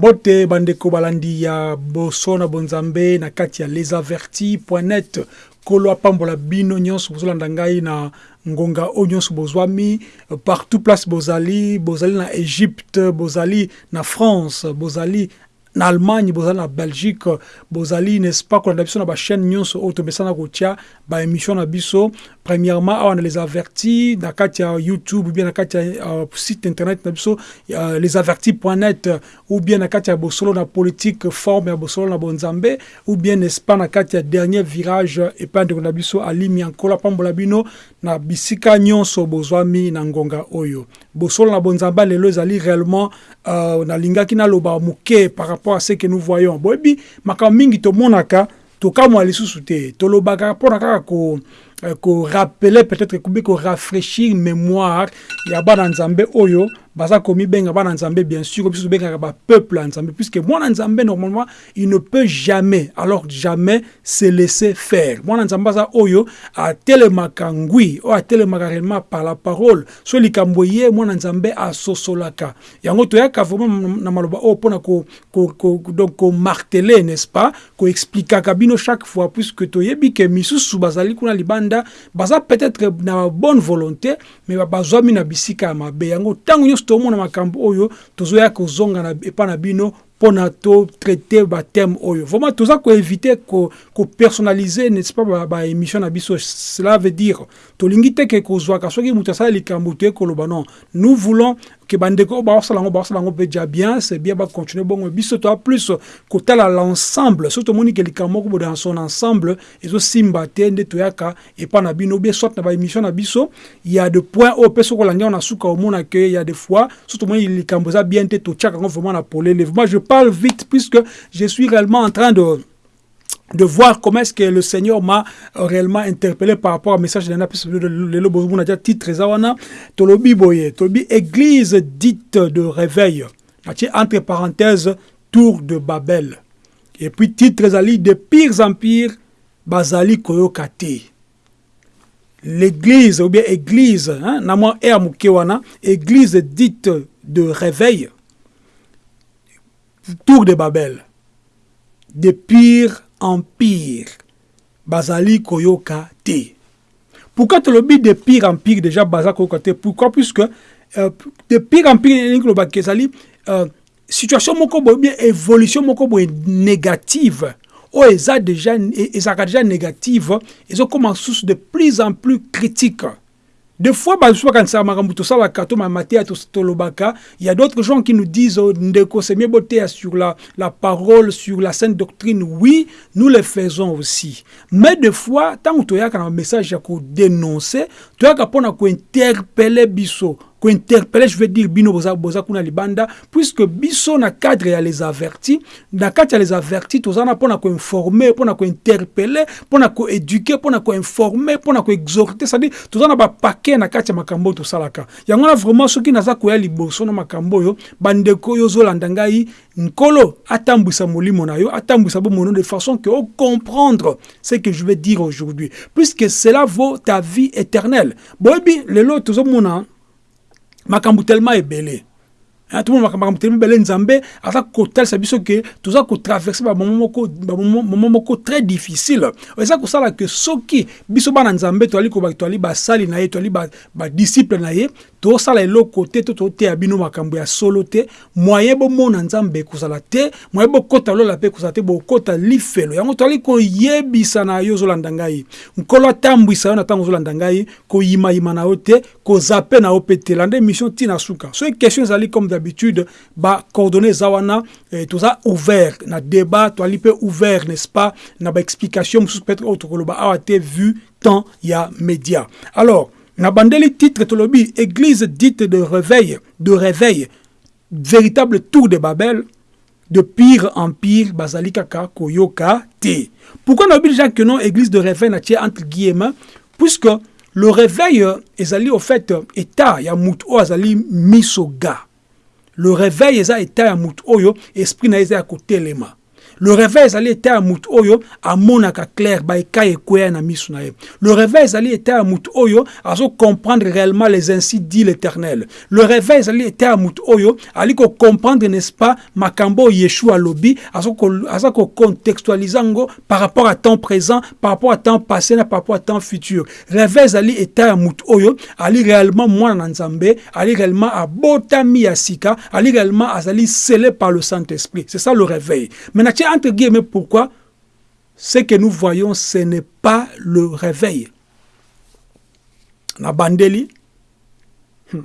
mbote bandeko balandi ya boso na bonzambe na kati ya lesaverti.net kolo apambola bino nyonso bozolanda ngai na ngonga oyo nyonso bozwami. Partout place bozali bozali na egypte bozali na france bozali na allemagne bozali na belgique bozali n'est-ce pas kolanda biso na bachaîne nyonso oyo tomesana kotia baémission na biso. Premièrement awa na les avertis na kati ya youtube ou bien na kati ya uh, site internet na biso uh, lesavertis.net ou bien na kati ya bosolo na politique forme ya bosolo na bonzambe ou bien n'est-ce pas na kati ya dernier virage epai ndeko na biso alimi ankolo apambola bino na bisika nyonso bozwami na ngonga oyo. Bosolo na bonzambe lelo ezali réellement uh, nalingaki naloba moke par rapport à ce que nous voyons. Boyebi makambo mingi tomonaka tokamwa lisusu te. Tolobaka mpona kaka ko korapele peut-être ekobi korafraîchir mémoire ya bana nzambe oyo baza komibenga bana nzambe bien sûr biso tobengaka bapeuple ya nzambe puisque mwana nzambe normalement il ne peut jamais alors jamais se laisser faire. Mwana nzambe aza oyo atelemaka ngwi oyo atelemaka réellement par la parole. So likambo ye mwana nzambe asosolaka. Yango toyaka vraiment na maloba oyo mpona donc komartele n'est-ce pas? Koexplikaka bino chaque fois puisque toyebi ke misusu bazali kuna libanda baza peut-être na bonne volonté mais bazwami na bisika ya mabe. Yango ntango nyonso tomona makambo oyo tozoya kozonga epa na bino mpona totraite bathème oyo. Vraiment toza koévite kopersonnalize ko n'est-ce pas ba na biso. Cela veut dire tolingi te ke kozwaka soki moto asala likambo non nous voulons ke bandeko baosala yango baosala yango mpe ja bien c'est bien bacontinue bongo. Biso toa plus kotala l'ensemble soki tomoni ke likambo moko dans son ensemble ezosimba te nde toyaka epa na bino bien soit na baémission na biso ya de point oyo mpe soki olandi yango na suka omona ke ya des fois soki tomoni likambo eza bien te totiaka yango vraiment na polele. Je parle vite puisque je suis réellement en train de de voir comment est-ce que le Seigneur m'a réellement interpellé par rapport au message de le titre Zawana Tolobi Boye Tolobi église dite de réveil entre parenthèses tour de Babel. Et puis titre Zali de pires empires Bazali Koyokate. L'église ou bien église hein, église dite de réveil tour de Babel. De pires empire bazali koyoka te pourquoi tolobi de pire empire déjà baza koyoka te pourquoi? Puisque euh, de pire elingi kolobaka ezali euh, situation moko bien évolution moko négative. Oyo eza déjà ezalaka déjà négative. Ezokoma susu de plus en plus critique des fois tolobaka il y a d'autres gens qui nous disent oh, c'est mieux boteya sur la, parole sur la sainte doctrine. Oui nous le faisons aussi. Mais des fois ntango toyaka na message ya kodénoncer toyaka mpona kointerpele biso je veux dire bino boza, boza kuna libanda puisque biso na cadre ya les avertis na kati ya les avertis toza na mpona koinforme mpona kointerpele mpona koéduke mpona koinforme mpona koexhorte cestadire toza na bapake na kati ya makambo oyo tosalaka. Yango na vraiment soki naza koya liboso na makambo oyo bandeko oyo nkolo atambwisa molimo na yo atambwisa bomono de façon que ocomprendre ce que je veux dire aujourd'hui. Puisque cela vaut ta vie éternelle. Boyebi lelo tozomona makambo tellement ebele. Tomona makambo tellement ebele nzambe aza kotalisa biso ke toza kotraverse bamomo moko très difficile. Eza kosala ke soki biso bana nzambe toali kobaki toali basali na ye toali badisciple na ye tosala eloko te to bino makambo ya solo te. Moyen bomona nzambe ekozala te moyen bokɔta lola mpe ekozala te bokɔta lifelo. Yango toali koyebisa na yo ozolanda ngai. Nkolo atambwisa yo na ntango ozolanda koyimayima na yo te kozape na yo mpe te. Landa suka. Soki question ezali comme d'habitude bacoordonné eza wana eh, toza ouvert na débat toali mpe ouvert n'est-ce pas na baexplication mosusu peut-être oyo tokoloba. Awa te vu temps ya média. Alors na bandeli titre tolobi église dite de réveil de réveil véritable tour de babel de pire en pire bazali kaka koyoka te pourquoi nayebi déjà que non église de réveil na tie entre guillemets puisque le réveil ezali au fait état ya mutu oyo azali miso ga le réveil eza état ya mutu oyo esprit na ye eza ya kotelema le réveil ezali ete ya motu oyo amonaka clair baekai ekweya le réveil ezali ete ya motu oyo comprendre réellement les ainsi dit l'éternel. Le réveil ezali ete ya motu oyo ali comprendre n'est-ce pas makambo yeshua alobi aza kocontextualize yango par rapport à temps présent par rapport à temps passé par rapport à temps futur. Réveil ezali ete ya motu oyo ali réellement mwana na nzambe ali réellement abotami ya sika ali réellement azali scellé par le Saint-Esprit. C'est ça le réveil. Maintenant entre guillemets pourquoi ce que nous voyons ce n'est pas le réveil na bandeli hmm.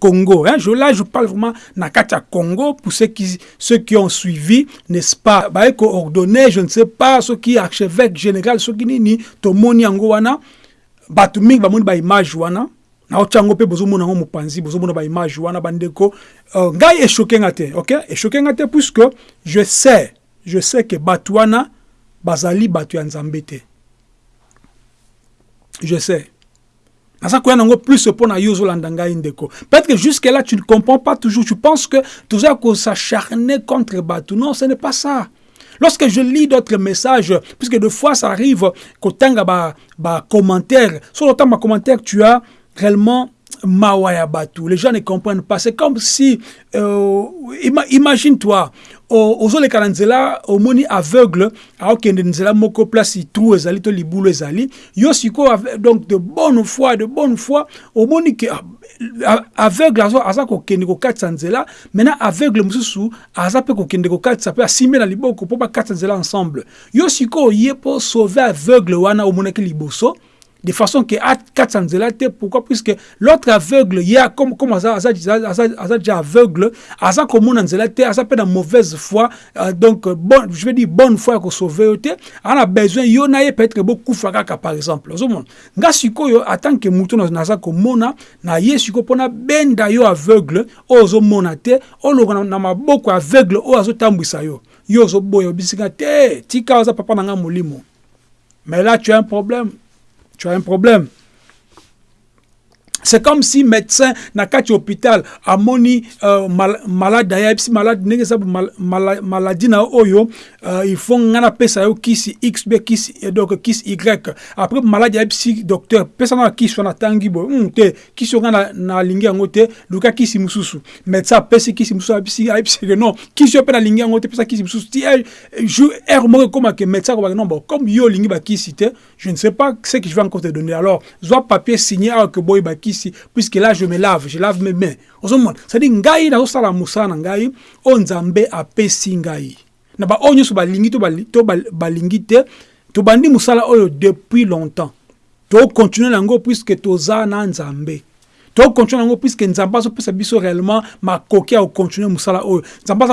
congo hein? je, là je parle vraiment na kati ya congo pour ceux qui, ceux qui ont suivi n'est-ce pas? Baye koordonne je ne sais pas soki archevêque général soki nini tomoni yango wana bato mingi bamoni baimage wana naotya yango mpe bozomona yango mopanzi bozomona baimage wana bandeko uh, ngai eshoke nga te ok? Eshoke nga te puisque je sais je sais que bato wana bazali bato ya nzambe te. Je sais. Naza koya nango plus mpo na yo ozolanda ngai ndeko. Peut-être que jusque là tu ne comprends pas toujours. Tu penses que toza kosacharner contre bato. Non ce n'est pas ça. Lorsque je lis d'autres messages, puisque des fois ça arrive qu'au temps ba, ba commentaire, sur le temps ma commentaire, tu as réellement Mawaya Batu. Les gens ne comprennent pas. C'est comme si, euh, imagine-toi, ozoleka nzela omoni aveugle aokende nzela moko place trou ezali to donc de bonne foi de bonne foi omoni ke aveugle aza kokende kokatisa nzela maintenant aveugle mosusu aza mpe kokende kokatisa mpe asimbi na liboko mpo bakatisa nzela ensemble yo sikoyo oye mpo sauve aveugle wana liboso de façon que pourquoi? Puisque l'autre aveugle ya comme comme aza aza aza déjà aveugle aza komona nzela te aza pe na mauvaise foi euh, donc bon je veux dire bonne foi ko sauver te ana besoin yo peut-être bokufa kaka par exemple. Tant que na ye sikoyo mpona benda yo aveugle oyo ozomona te na maboko aveugle azotambwisa yo yo ozoboya obisika te tika aza papa na nga molimo. Mais là tu as un problème tu as un problème. C'est comme si médecin na kati hôpital. Amoni uh, mal, malade ya malade ndenge sabu mal, mal, maladie na oyo uh, il faut ngana pesa yo kisi x b kisi donc kisi y. Après malade ya docteur pesa na kisi na tangi bo mm, te kisi ngana na lingi yango te kisi mususu médecin pesi kisi mususu abisi abisi que non. Kisi pe na lingi yango te pesa kisi mususu ti jour er moko comme que médecin ko non bon comme yo lingi ba kisi te je ne sais pas ce que je vais encore te donner. Alors soit papier signé boy ba kisi puisque là je me lave je lave mes mains. Ozomona cestadire ngai nazosala mosala na ngai oyo nzambe apesi ngai. Na baoyo nyonso balingi to balingi te tobandi mosala oyo depuis longtemps. Tokontinue nango puisque toza na nzambe tokontinue yango puiske nzambe azopesa biso réellement makoki ya kokontinue mosala oyo. Nzambe aza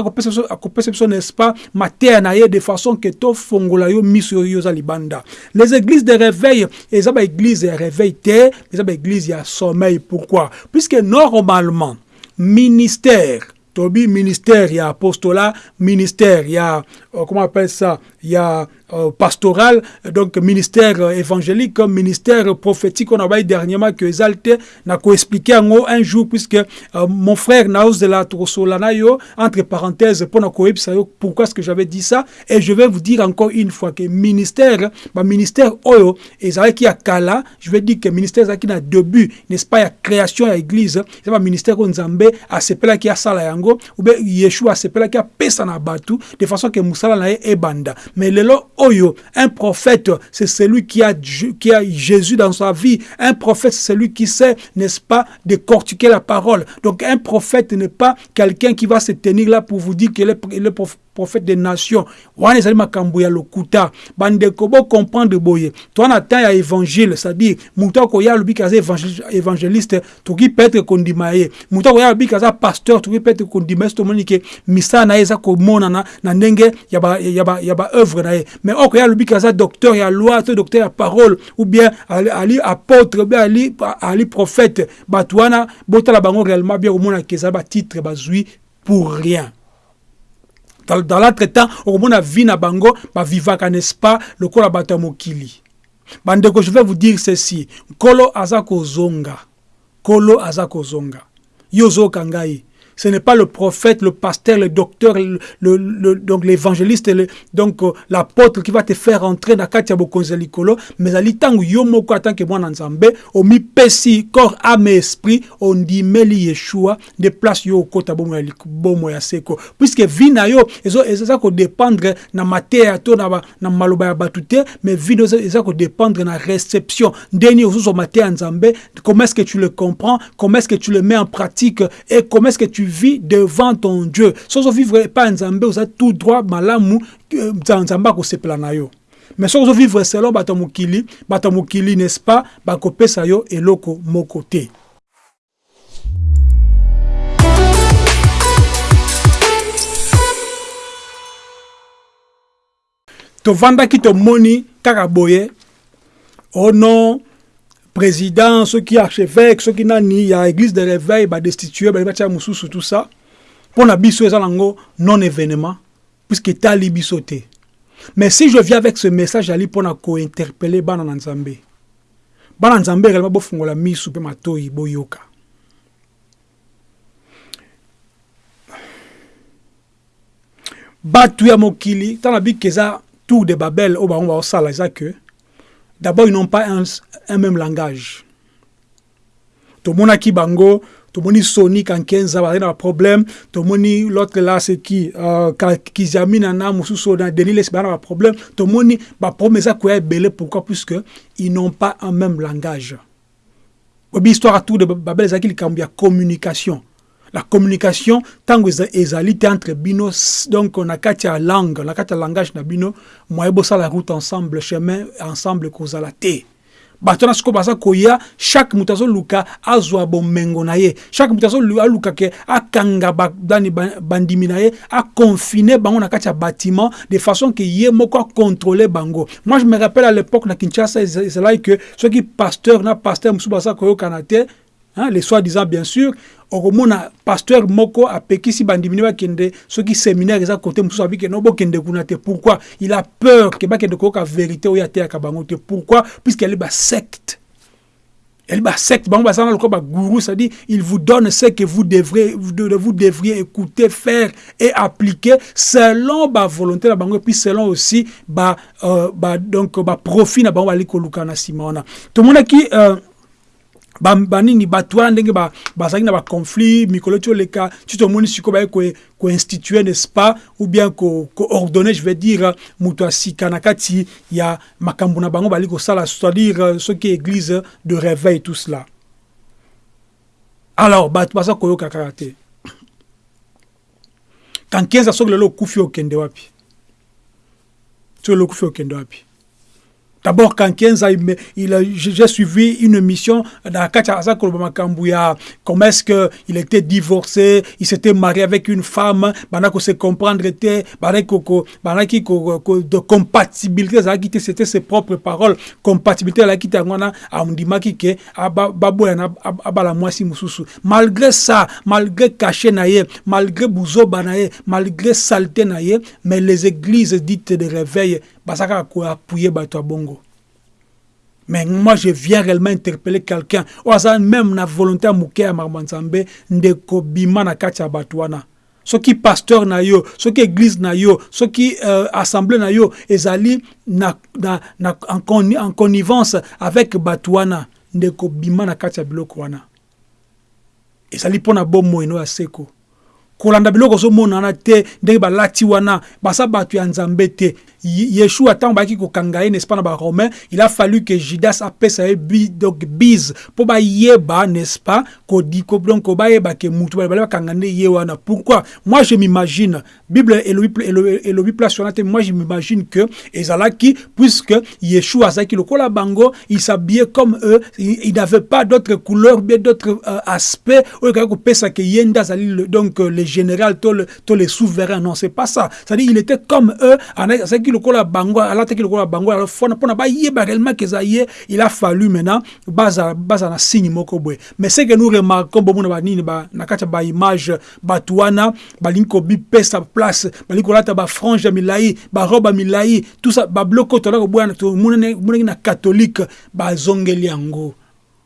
akopesa biso n'est-ce pas mateya na ye de façon ke tofongola yo miso oyo oza libanda. Les églises de réveil eza baéglise ya réveil te eza baéglise ya sommeil. Pourquoi? Puisque normalement ministère tobi ministère ya apostolat ministère ya euh, comment appelle ça ya pastoral, donc ministère euh, évangélique, ministère prophétique, on a dernièrement que exalté, n'a expliqué un jour, puisque euh, mon frère Naos de la Trosolanayo, entre parenthèses, pour pourquoi est-ce que j'avais dit ça, et je vais vous dire encore une fois que ministère, bah, ministère Oyo, et qui a Kala, je vais dire que ministère qui a début, n'est-ce pas, il y a création à l'église, c'est pas ministère à ce qui a Sala Yango, ou bien Yeshua, à ce qui a Pesana Batu, de façon que Moussala na e banda. Mais le Un prophète, c'est celui qui a, Jésus dans sa vie. Un prophète, c'est celui qui sait, n'est-ce pas, décortiquer la parole. Donc un prophète n'est pas quelqu'un qui va se tenir là pour vous dire est, il est prophète des nations. Wana ezali makambo ya lokuta. Bandeko bocomprendre boye. Toa na temps ya évangile c'est-à-dire moto akoya alobiki aza évangéliste tokoki peut-être kondima ye. Moto akoya pasteur tokoki peut-être kondima ye. So tomoni ke misala na ye eza komonana na ndenge ya na ye. Mais okoya alobiki aza docteur ya loi to docteur ya parole ou bien ali apôtre ou bien ali, ali prophète. Bato wana botala bango réellement bien komonaka eza batitre bazwi pour rien dans, dans l'autre temps okomona vie na bango bavivaka n'est-ce pas? Lokola bato ya mokili. Bandeko je vais vous dire ceci. Nkolo aza kozonga. Nkolo aza kozonga. Yo ozoyoka ce n'est pas le prophète, le pasteur, le docteur, le, le, le donc l'évangéliste, donc euh, l'apôtre qui va te faire entrer dans kati ya bokonzi ya likolo, mais ali tangu yo moko tant que mwana nzambe, omipesi corps, âme et esprit, ondimeli Yeshua, de place yo okota bomo. Puisque vie na yo, ezo eza ko dépendre na mateya to na na maloba ya batu te, mais vie no eza ko dépendre na réception. Ozo mateya nzambe, comment est-ce que tu le comprends, comment est-ce que tu le mets en pratique et comment est-ce que tu vis devant ton Dieu. Sans vivre pas nzambe, oza tout droit malamu nzambe na yo. mais soki ozovivre selon bato mokili n'est-ce pas? Bakopesa yo eloko moko te tovandaki tomoni kaka boye oh non président soki archevêque soki nani ya église de réveil badestitue batia mosusu tout ça. Mpo na biso eza nango non événement puisque etali biso te mais si je viens avec ce message ali mpo na kointerpele bana na nzambe. Bana nzambe réellement bofungola misu mpe matoi boyoka bato ya mokili ntango nabiki eza tour de babel oyo bango baosala eza que d'abord ils n'ont pas un, un même langage. Tomonaki bango tomoni soni kankenza bazali na baproblème tomoni l'autre là c'est qui uh, kizamina na mosusu oyo na denis lesi baza na baproblème tomoni baproblème eza koya ebele pourquoi? Puisque ils n'ont pas un même langage. Oyebi histoire ya tour de babel likambo ya communication la communication ntango ezali te entre bino donc na kati ya langue na kati ya langage na bino moye bosala route ensemble chemin ensemble kozala te. Bato wana sikoyo baza koya chaque moto azoluka azwa bomengo na ye. Chaque moto aluka ke akanga dani bandimi na ye aconfine bango na kati ya bâtiment de façon ke ye moko acontrôle bango. Moi je me rappelle à l'époque na kinshasa ezalaki ke soki pasteur na pasteur mosusu baza koyokana te Hein, les soi-disant bien sûr okomona pasteur moko apekisi bandimini bakende soki séminaire eza kote mosusu abike no bokende kuna te. Pourquoi? Il a peur ke bakende koyoka vérité oyo ateyaka bango te. Pourquoi? Puisque elle est basecte est basecte bango baza na lokola bagourou c'est-à-dire il vous donne ce que vous devrez vous devriez écouter faire et appliquer selon ba volonté na bango et puis selon aussi ba, euh, ba donc ba profit na bango bali koluka na nsima wana. Tomonaki euh, banini bato wana ndenge bazalaki na baconflit mikolo ti oleka ti tomoni sikoyo baye koinstitue ko n'est-ce pas? Ou bien koordonne ko je vais dire moto ya sika na kati ya makambo na bango bali kosala c'est-à-dire soki église de réveil tout cela. Alors bato baza koyoka kaka te. Kankenza soki lelo okufi okende wapi? Soki lelo okende wapi? D'abord, quand Kenza, j'ai suivi une mission dans Kachaza Kolobamakambuya. Comment est-ce qu'il était divorcé, il s'était marié avec une femme, pendant que se comprendre était, de compatibilité, c'était ses propres paroles, compatibilité, la quitte ngona, amdimaki ke, ababo abala mususu. Malgré ça, malgré caché malgré bouzo malgré saleté naye, mais les églises dites de réveil, basaka appuyer bato bongo. Mais moi je viens réellement interpeller quelqu'un. Oyo aza même na volonté ya ya makambo nzambe ndeko bima na kati ya bato pasteur na yo soki église na yo soki euh, assemblée na yo ezali na, na, na, en, con, en connivence avec bato wana. Ndeko bima na kati ya biloko wana. Ezali mpo na bomoi no ya seko. Kolanda biloko ozomonana te ndenge balati wana basa bato ya nzambe te yeshua ntango bayaki kokanga ye n'est-ce pas na baromain il a fallu que judas apesa ye bi, donc bise mpo bayeba n'est-ce pas? Kodiko donc bayeba ke mutu bale bakanga nde ye wana pourquoi? Moi je m'imagine bible elobi, elobi, elobi place wana te moi je m'imagine que ezalaki puisque yeshua azalaki lokola bango il s'habillait comme eux il, n'avait pas d'autres couleurs bien d'autres euh, aspects oyo kaki kopesa ke ye nde azali donc euh, les général to le, to les souverains non c'est pas ça. C'est-à-dire il était comme eux azalaki lokola bango alataki lokola bango alors fona mpona bayeba réellement keza ye il a fallu maintenant baza baza na signe moko boye. Mais ce que nous remarquons bomona ba na kati ya baimage bato wana balingi kobipesa place balingi kolata bafrange ya milai barobe ya milai tout ça babiloko tola koboya tomonaki na catholique bazongeli yango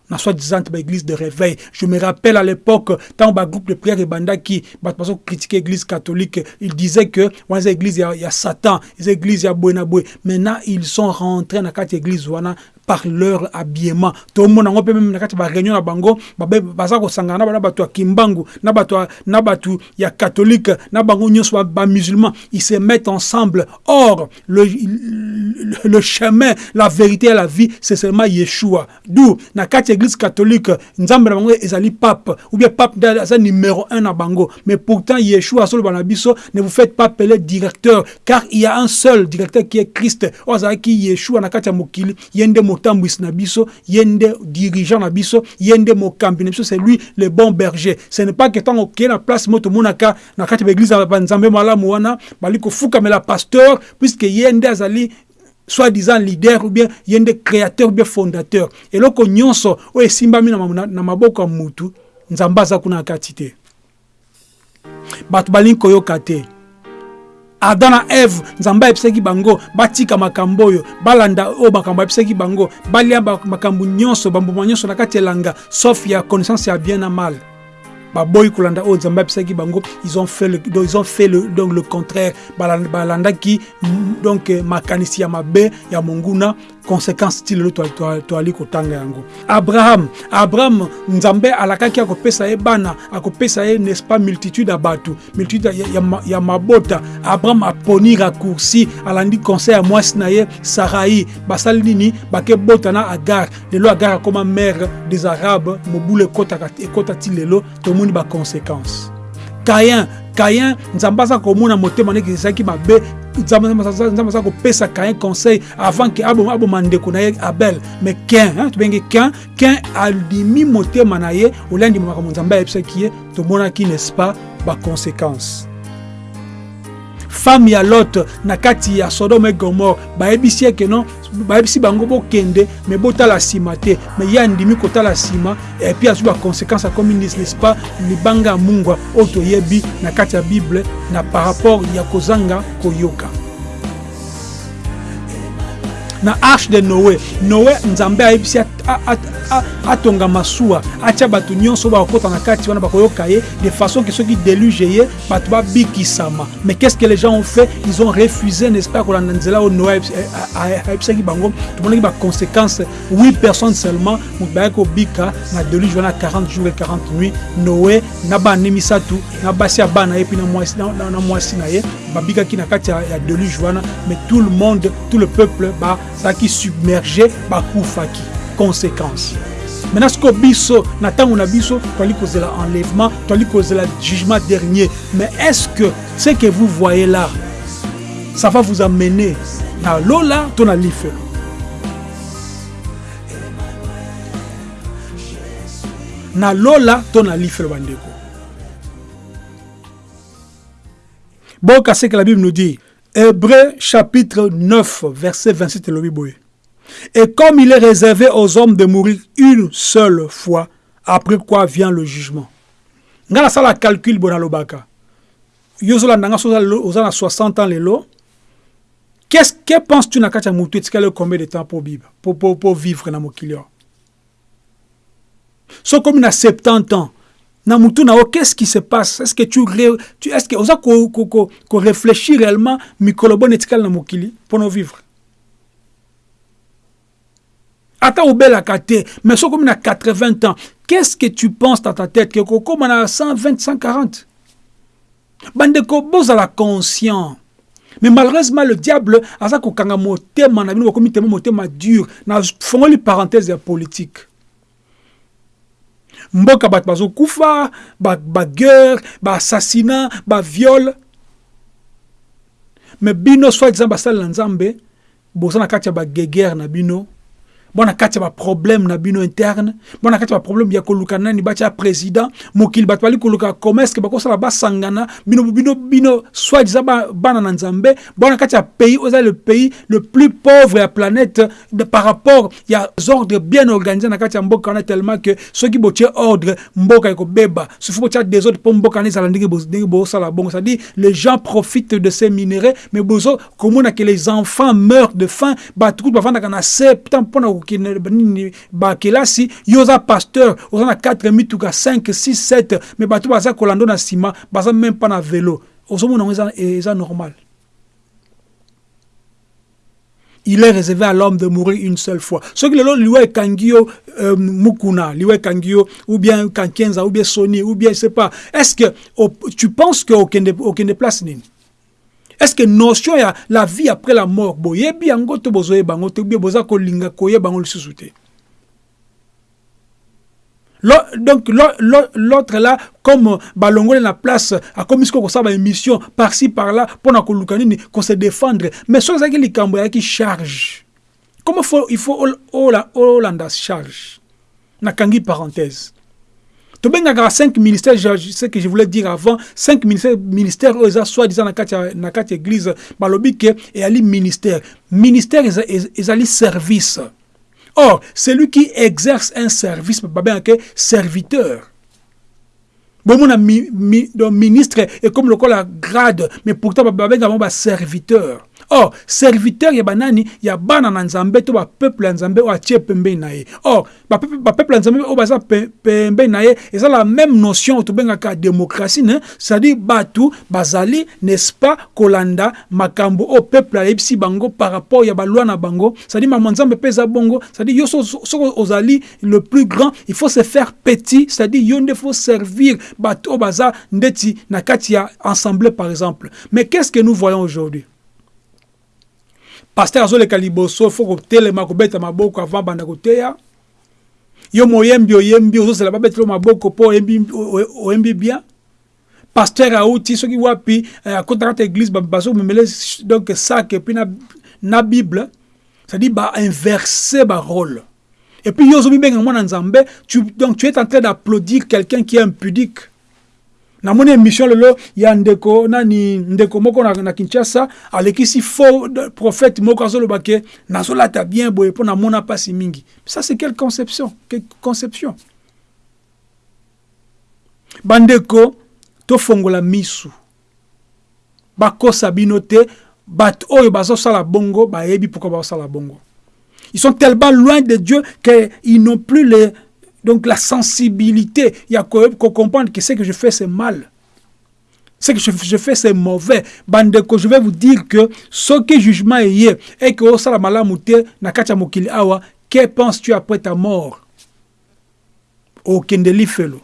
na soi-disant église de réveil. Je me rappelle à l'époque tant ba groupe de prière ebandaki bato bazo critiquer église catholique ils disaient que wana église ya, ya satan eza église ya boye na boye maintenant ils sont rentrés na kati église par leur habillement. Tomona yango mpe meme na kati ya baréunion na bango baza kosangana na bato ya kimbangu na bato na bato ya catholique na bango nyonso bamusulman ils se mettent ensemble. Or le, le, le chemin la vérité et la vie c'est seulement yeshua. D'où na kati église catholique nzambe na bango ezali pape ou bien pape aza numéro un na bango. Mais pourtant yeshua asoloba na biso ne vous faites pas appeler directeur car il y a un seul directeur qui est christ. Oyo azalaki yeshua na kati ya mokili ye nde motambwisi na biso dirigeant na biso mokambi c'est lui le bon berger. Ce n'est pas que ntango okeye na place mo tomonaka na kati ya baeglise ya banzambe malamu wana bali pasteur puisque ye nde azali soi-disant leader ou bien ye nde créateur ou bien fondateur. Eloko nyonso oyo esimbami na, na maboko ya mutu nzambe kuna na kati te. Bato adam na eve nzambe ayebisaki bango batika makambo oyo balanda oyo makambo ayebisaki bango balia makambo nyonso bambuma nyonso na kati elanga sauf ya connaissance ya bien na mal. Baboyi kolanda oyo nzambe ayebisaki bango ils ont fait le, donc, ils ont fait le, donc le contraire. Balandaki donc makanisi ya mabe ya monguna conséquence ti lelo toali kotanga yango. Abraham abraham nzambe alakaki akopesa ye bana akopesa ye n'est pas multitude ya bato multitude ya, ya, ya mabota. Abraham aponi raccourci alandi conseil ya mwasi na ye sarai. Basali nini? Bake bota na agar. Lelo agar akoma mare des arabes mobulu ekota ti lelo tomoni baconséquence kayin kayin nzambe aza komona motema ndenge ezalaki mabe. Nzambe aza kopesa kayin conseil avant ke aboma ndeko na ye abel. Mais kin tobenge kin kin alimi motema na ye oliandima makambo nzambe ayebisaki ye tomonaki n'est-ce pas baconséquence femme ya lot na kati ya sodome gomor bayebisi eke non bayebisi bango bokende me botala nsima te. Me ye andimi kotala nsima epuis azwi baconséquence akomi n'est pas libanga ya mungwa oyo toyebi na kati ya bible na par rapport ya kozanga koyoka na arche de noé. Noé nzambe ayebisi atonga masuwa. Atya bato nyonso bakokota na kati wana bakoyoka ye de façon ke soki déluge ye bato babikisama. Mais qu'est-ce que les gens ont fait? Ils ont refusé n'est-ce pas kolanda nzela oyo noé ayebisaki bango. Tomonaki baconséquence 8 personnes seulement moto bayaki kobika na déluge wana 40 jours et 40 nuit noé na bana ne misatu na basi ya bana ye mpi na mwasi na ye babikaki na kati ya déluge wana mais tout le monde tout le peuple bazalaki submergé bakufaki conséquence. Maintenant sikoyo biso na ntango na biso toali kozela enlèvement toali kozela jugement dernier. Mais est-ce que ce que vous voyez là ça va vous amener na lola to na lifelo? Na lola to na lifelo bandeko boka ce que la bible nous dit? Hébreu chapitre 9 verset 27 elobi boye Et comme il est réservé aux hommes de mourir une seule fois, après quoi vient le jugement. nga nasala calcul bona lobaka yo ozolanda nga so oza na 60 ans lelo qu'est-ce que penses-tu na kati ya motu etikali combien de temps po biba po, po, po vivre na mokili oyo so komi na 70 ans na mutu na yo qu'est-ce qui se passe? Est-ce que tu, tu est-ce que oza ko, ko, ko, ko réfléchir réellement mikolo bona etikali na mokili mpona vivre? Ata obelaka te mais soki okomi na 80 ans qu'est-ce que tu penses dans ta tête? Ke kokóma na 120 140 bandeko bozala conscient mais malheureusement le diable aza kokanga motema na bino bokomi tema motema dur. Na fongoli parenthèse ya politique mboka bato bazokufa baguerre baassassinat baviole mais bino soi disant basalela nzambe boza na kati ya bagegere na bino bona kati ya baproblème na bino interne? Bona kati ya baproblème ya koluka nani? Batya président mokili bato bali koluka comment est ce que bakosala basangana bino bino bino soit disant bana na nzambe. Bona kati ya pays oza le pays le plus pauvre ya planète de, par rapport ya ordre bien organisé na kati ya mboka wana tellement que soki botie ordre mboka ekobeba soki botia désordre mpo mboka wana ezala ndenge bosala bongo. C'est à dire les gens profitent de ces minéraux mais bozo komona que les enfants meurent de faim. Bato kutu bavandaka na se mpona bakelasi yo oza pasteur oza na 4 mituka 5 6 7 mais bato baza kolanda na baza na eza, normal il est réservé à l'homme de mourir une seule fois. Ce que le liwa kangio euh, mukuna, liwa kangio ou bien kankenza ou bien soni ou bien je sais pas. Est-ce que tu penses que aucun de aucun de place nini? Est-ce que notion ya la vie après la mort boyebi yango to bozoye bango to bien boza kolinga koye bango lisusu te. donc l'autre là comme balongole la place akomi sikoyo kosala baémission par-ci par-là mpona koluka nini se défendre. Mais soki ezalaki likambo eyaki charge. Comment faut, il faut olanda charge? Nakangi parenthèse tobengaka 5 ministères ce que je voulais dire avant 5 ministères ministères oyo soi-disant na kati ya église balobi ke eyali ministère ministère ezali service Or, celui qui exerce un service, un serviteur. Bon, mon mi, mi, ministre est comme le la grade, mais pourtant, un serviteur. Or serviteur ya banani ya bana na nzambe to bapeuple ya nzambe oyo atie pembeni na ye. Or bapeuple ya nzambe oyo baza pembeni na ye la même notion oyo démocratie ne? C'est-à-dire bato bazali n'est-ce pas kolanda makambo oyo peuple bango par rapport ya balwa na bango. C'est-à-dire mama nzambe mpe eza bongo. C'est-à-dire yo soki ozali le plus grand il faut se faire petit. C'est-à-dire yo nde faut servir bato baza ndeti na kati ya par exemple. Mais qu'est-ce que nous voyons aujourd'hui? Paster azoleka liboso fo kotelema kobeta maboko avant banda koteya. Yo moyembi oyembi ozosala babetelo maboko mpo oyembi bien. Paster auti soki wapi eh, akotaka ta église bazomemele donc sak epuis na, na bible. Et puis yo mwana nzambe donc tu es en train d'applaudir quelqu'un qui est impudique namoni émission lelo ya ndeko nani ndeko moko na, na kinshasa alekisi faux prophète moko azoloba ke nazolata bien boye mpo namona mpasi mingi. Ça c'est quelle conception? Quelle conception? Bandeko tofongola misu. Bakosa bino te bato oyo bazosala bongo bayebi pourquoi bazosala bongo. Ils sont tellement loin de Dieu qu'ils n'ont plus les donc la sensibilité, il y a qu'on comprendre que ce que je fais, c'est mal. Ce que je, fais, c'est mauvais. Bandeko, je vais vous dire que ce que jugement est et que osala malamu te na kacha mokili awa, que penses-tu après ta mort? Okendeli felo.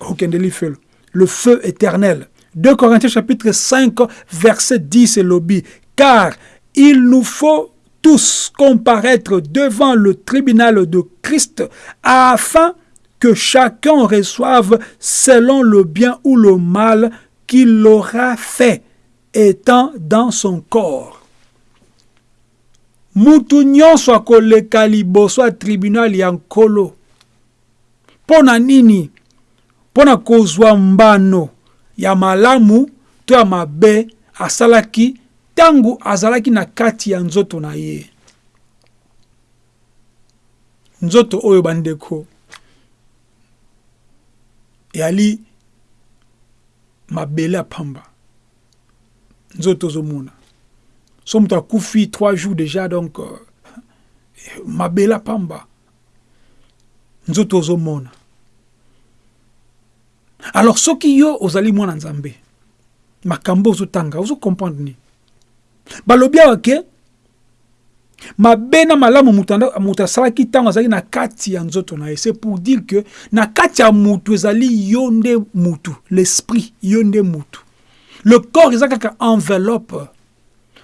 Okendeli felo. Le feu éternel. 2 Corinthiens chapitre 5 verset 10 et lobby. Car il nous faut tous comparaître devant le tribunal de Christ afin que chacun reçoive selon le bien ou le mal qu'il aura fait étant dans son corps. mutu nyonso akoleka liboso ya tribunal ya nkolo mpo na nini mpo mbano. Asalaki ntango azalaki na kati ya nzoto na ye. Nzoto oyo bandeko eyali mabele ya pamba. Nzoto ozomona. So moto akufi trois jours déjà donc uh, mabele ya pamba. Nzoto ozomona. Alors soki yo ozali mwana nzambe makambo ozotanga ozokomprendre nini balobi awa ke mabe na malamu moto asalaki ntango azalaki na kati ya nzoto na ye. C'est pour dire que na kati ya mutu ezali yo nde l'esprit yo nde mutu. Le corps eza kaka enveloppe.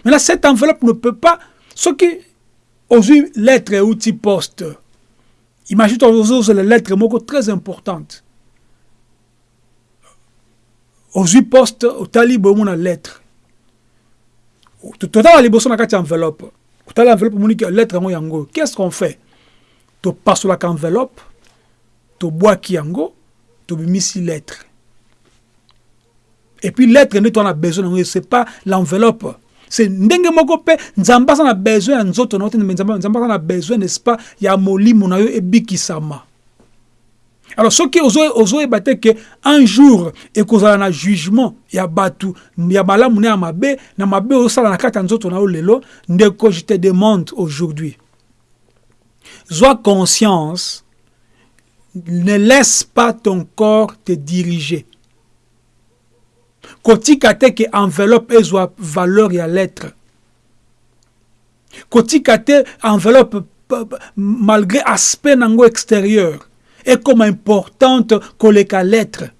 Maintenant cette enveloppe ne peut pas soki ozwi lettre euti poste imagine ozozela lettre moko très importante ozwi poste otali boyomona lettre totala liboso na kati ya enveloppe. Otala enveloppe omoni lettre yango yango. Qu'est ce qu'on fait? Topasolaka enveloppe tobwaki yango tobimisi lettre. Et puis lettre nde toana besoin nango c'est pas l'enveloppe. C'est ndenge moko mpe nzambe aza besoin ya nzoto na yo te nzambe aza na besoin n'est ce pas ya molimo na yo ebikisama alors soki ozoyeba te ke un jour ekozala na jugement ya bato ya malamu na ya mabe na mabe ozosala na kati ya nzoto na lelo je te demande aujourd'hui. Sois conscience, ne laisse pas ton corps te diriger. kotika te ke enveloppe ezwa valeur ya lettre kotika te enveloppe malgré aspect nango extérieur ekoma importante koleka lettre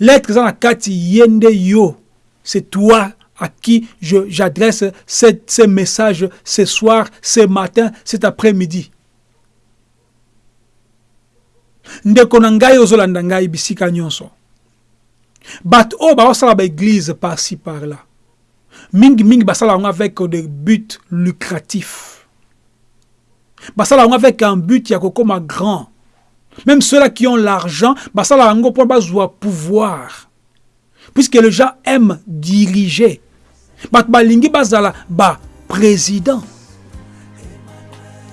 lettre eza na kati ye nde yo c'est toi à qui j'adresse ce message ce soir, ce matin, cet après-midi. ndeko na ngai ozolanda ngai bisika nyonso. Bato oyo baosala baeglize par-ci par-là. Mingimingi basala yango avec des buts lucratifs. Basala yango avec un but ya kokoma grand même ceux-là qui ont l'argent basala yango mpo bazwa pouvoir puisque les gens aiment diriger bato balingi bazala baprésident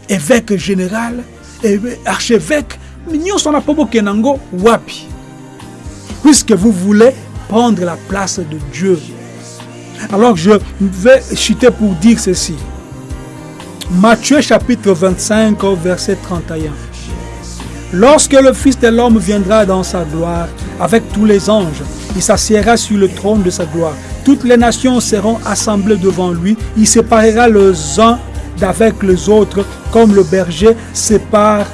évêque général archevêque nyonso na mpo bokende yango wapi puisque vous voulez prendre la place de Dieu. Alors je vais chuter pour dire ceci. Matthieu chapitre 25 verset 31. Lorsque le Fils de l'homme viendra dans sa gloire avec tous les anges, il s'assiera sur le trône de sa gloire. Toutes les nations seront assemblées devant lui. Il séparera les uns d'avec les autres comme le berger sépare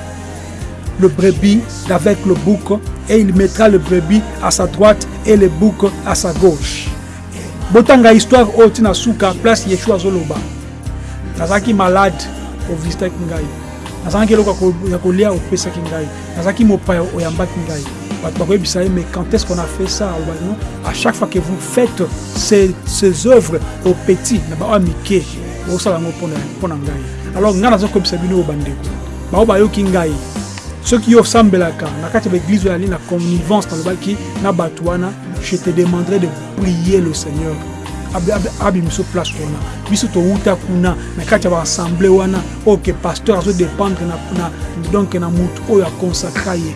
le brebis d'avec le bouc et il mettra le brebis à sa droite et le bouc à sa gauche. botanga histoire oyo ntina suka place yeshua azoloba nazalaki malade ovisitaki ngai nazalaki eloko ya kolia opesaki ngai. Nazalaki mopaya oyambaki ngai. Bato bakoyebisa ye mais quand est-ce qu'on a fait ça non? À chaque fois que vous faites ces, ces œuvres au petit na bao ya mike bosala yango mpo na ngai. Alors ngai nazokoyebisa bino oyo bandeko. Bao bayoki ngai. Soki yo osambelaka na kati ya baeglize oyo ali na connivence nalobaki na bato wana je te demanderai de prier le seigneur abimiso place wana biso towuta kuna na kati ya baassemble wana. Oyo ke pasteur azodépendre donc na motu oyo aconsacra ye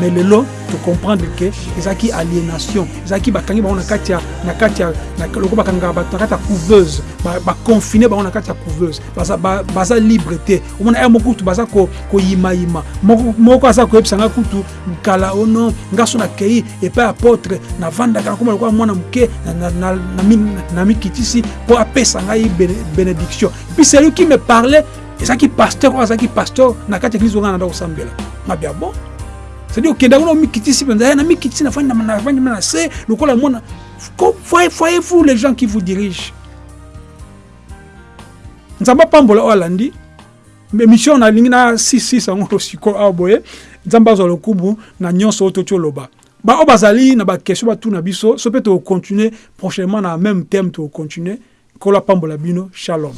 mais lelo tocomprendre ke ezalaki aliénation. Ezalaki bakangi bango na kati ya na kati ya loko bakangaka bato na kati ya couveuse. Baconfine bango na kati ya couveuse. Baza libre te. Omona ya mokutu baza koyimayima moko aza koyebisa nga kutu kala ono nga so nakei epai apôtre navandaka nakoma lokola mwana moke na mikitisi mpo apesa ngai bénédiction. Puis celui qui me parlait. Ezalaki pasteur oyo azalaki pasteur na kati ya eglise onga nanda kosambela. Ngabia bon c'est-à-dire okenda kuna omikitisi mpenza na mikitisi nafandi na se lokola mwana voyez-vous les gens qui vous dirigent. Nzambe apambola oyo alandi émission nalingi na sisisa yango sikoyo awa boye. Nzambe azwa lokumu na nyonso oyo toti oloba baoyo bazali na biso. So mpe tokocontinue prochainement na même thème tokocontinue nkolo apambola bino shalom